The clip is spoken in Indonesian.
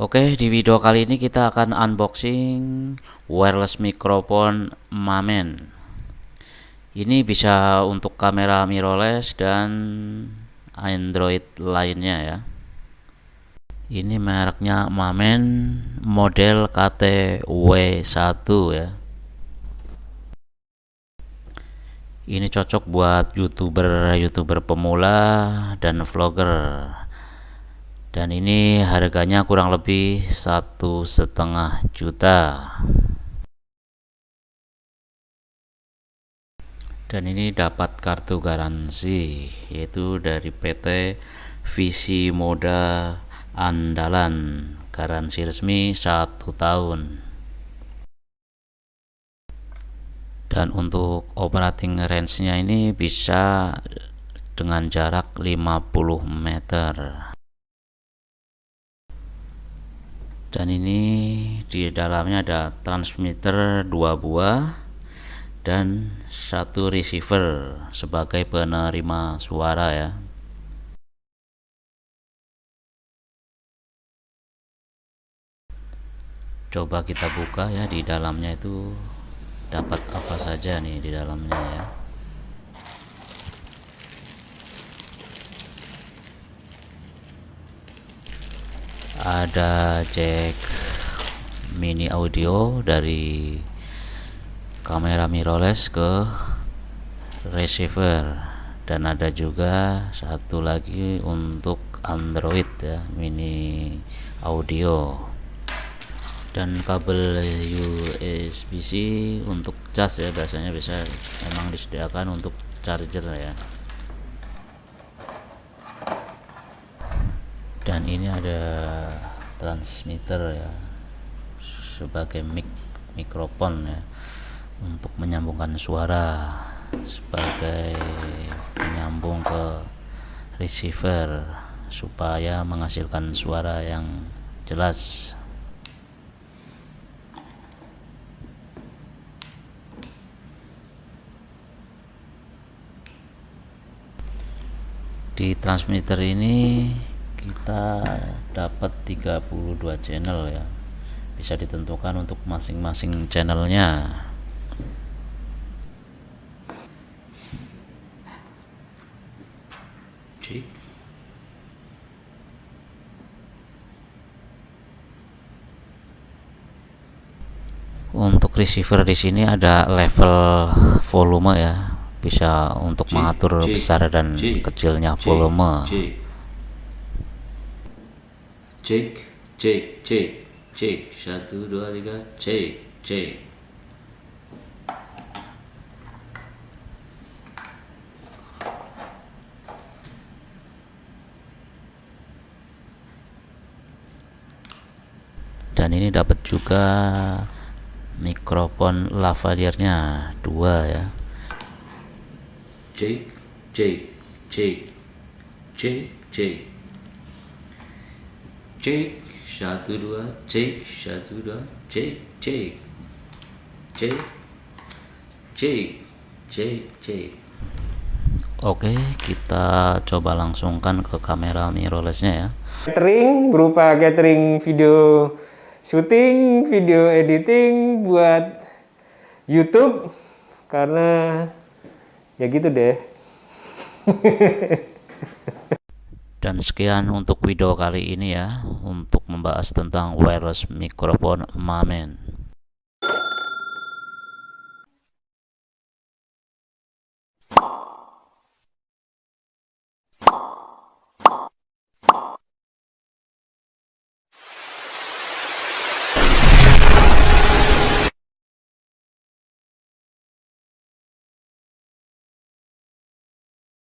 Oke, di video kali ini kita akan unboxing wireless microphone Mamen. Ini bisa untuk kamera mirrorless dan Android lainnya ya. Ini mereknya Mamen model KTW1 ya. Ini cocok buat youtuber-youtuber pemula dan vlogger dan ini harganya kurang lebih satu setengah juta. Dan ini dapat kartu garansi yaitu dari PT Visi Moda Andalan. Garansi resmi satu tahun. Dan untuk operating range nya ini bisa dengan jarak 50 meter dan ini di dalamnya ada transmitter dua buah dan satu receiver sebagai penerima suara ya. Coba kita buka ya di dalamnya itu dapat apa saja nih di dalamnya ya ada jack mini audio dari kamera mirrorless ke receiver. Dan ada juga satu lagi untuk Android ya mini audio. Dan kabel USB-C untuk cas ya biasanya bisa memang disediakan untuk charger ya dan ini ada transmitter ya sebagai mic mikrofon ya untuk menyambungkan suara sebagai menyambung ke receiver supaya menghasilkan suara yang jelas. Di transmitter ini kita dapat 32 channel ya. Bisa ditentukan untuk masing-masing channelnya. Untuk receiver di sini ada level volume ya. Bisa untuk mengatur besar dan kecilnya volume cek cek cek cek. Satu dua tiga. Cek cek. Dan ini dapat juga mikrofon lavalier-nya. Dua ya. Cek cek cek. Cek cek cek satu dua cek satu dua cek cek cek cek cek cek Oke, kita coba langsungkan ke kamera mirrorlessnya ya. Catering berupa catering video syuting, video editing buat YouTube karena ya gitu deh. Dan sekian untuk video kali ini ya untuk membahas tentang wireless microphone Mamen.